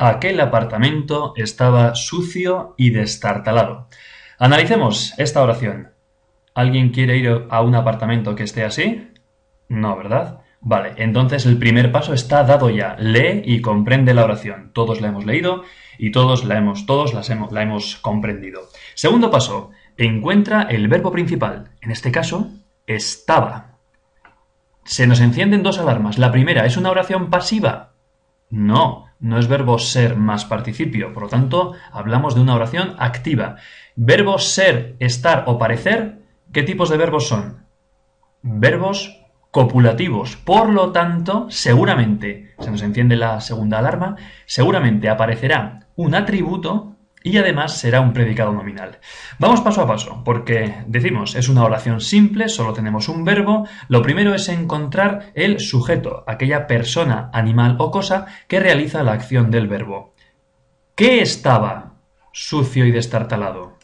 Aquel apartamento estaba sucio y destartalado. Analicemos esta oración. ¿Alguien quiere ir a un apartamento que esté así? No, ¿verdad? Vale, entonces el primer paso está dado ya. Lee y comprende la oración. Todos la hemos leído y todos la hemos, todos hemos, la hemos comprendido. Segundo paso, encuentra el verbo principal. En este caso, estaba. Se nos encienden dos alarmas. La primera, ¿es una oración pasiva? No, no es verbo ser más participio. Por lo tanto, hablamos de una oración activa. Verbos ser, estar o parecer, ¿qué tipos de verbos son? Verbos copulativos. Por lo tanto, seguramente, se nos enciende la segunda alarma, seguramente aparecerá un atributo y además será un predicado nominal. Vamos paso a paso, porque decimos, es una oración simple, solo tenemos un verbo. Lo primero es encontrar el sujeto, aquella persona, animal o cosa que realiza la acción del verbo. ¿Qué estaba sucio y destartalado?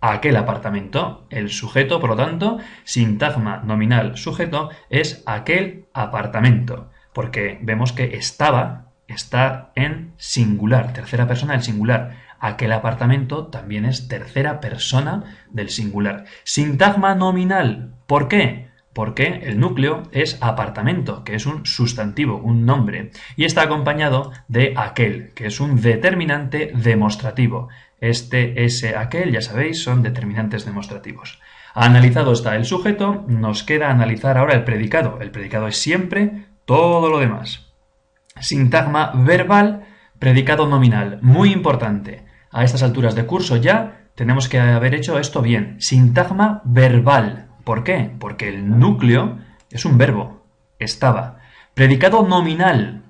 aquel apartamento. El sujeto, por lo tanto, sintagma nominal sujeto es aquel apartamento, porque vemos que estaba está en singular, tercera persona del singular. Aquel apartamento también es tercera persona del singular. Sintagma nominal, ¿por qué? Porque el núcleo es apartamento, que es un sustantivo, un nombre, y está acompañado de aquel, que es un determinante demostrativo. Este, ese, aquel, ya sabéis, son determinantes demostrativos. Analizado está el sujeto, nos queda analizar ahora el predicado. El predicado es siempre todo lo demás. Sintagma verbal, predicado nominal. Muy importante. A estas alturas de curso ya tenemos que haber hecho esto bien. Sintagma verbal. ¿Por qué? Porque el núcleo es un verbo. Estaba. Predicado nominal.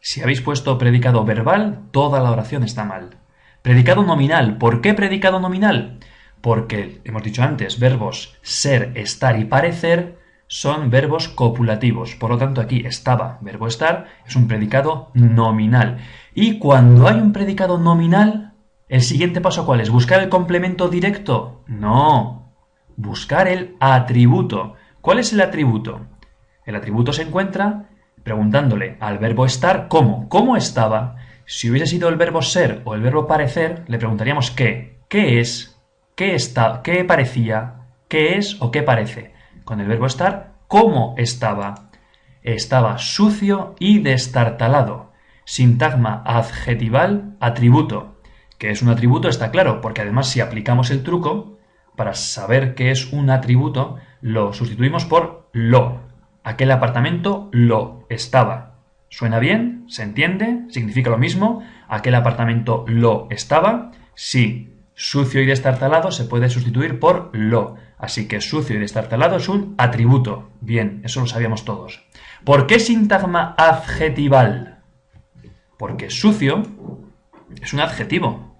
Si habéis puesto predicado verbal, toda la oración está mal. Predicado nominal. ¿Por qué predicado nominal? Porque, hemos dicho antes, verbos ser, estar y parecer son verbos copulativos. Por lo tanto, aquí estaba, verbo estar, es un predicado nominal. Y cuando hay un predicado nominal, ¿el siguiente paso cuál es? ¿Buscar el complemento directo? No. Buscar el atributo. ¿Cuál es el atributo? El atributo se encuentra preguntándole al verbo estar cómo. ¿Cómo estaba? Si hubiese sido el verbo ser o el verbo parecer, le preguntaríamos qué. ¿Qué es? ¿Qué está? ¿Qué parecía? ¿Qué es o qué parece? Con el verbo estar, ¿cómo estaba? Estaba sucio y destartalado. Sintagma adjetival atributo. Que es un atributo está claro, porque además si aplicamos el truco, para saber qué es un atributo, lo sustituimos por lo. Aquel apartamento lo estaba. ¿Suena bien? ¿Se entiende? ¿Significa lo mismo? ¿Aquel apartamento lo estaba? Sí. Sucio y destartalado se puede sustituir por lo. Así que sucio y destartalado es un atributo. Bien, eso lo sabíamos todos. ¿Por qué sintagma adjetival? Porque sucio es un adjetivo.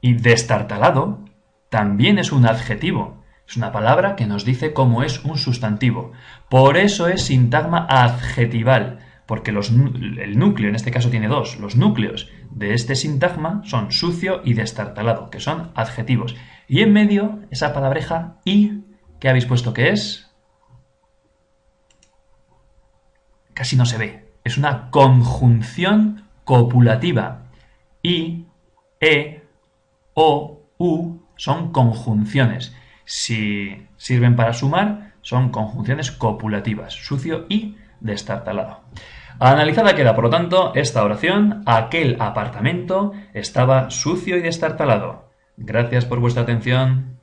Y destartalado también es un adjetivo. Es una palabra que nos dice cómo es un sustantivo. Por eso es sintagma adjetival porque el núcleo, en este caso tiene dos, los núcleos de este sintagma son sucio y destartalado, que son adjetivos. Y en medio, esa palabreja y, ¿qué habéis puesto que es? Casi no se ve. Es una conjunción copulativa. I, E, O, U son conjunciones. Si sirven para sumar, son conjunciones copulativas. Sucio y destartalado. Analizada queda, por lo tanto, esta oración. Aquel apartamento estaba sucio y destartalado. Gracias por vuestra atención.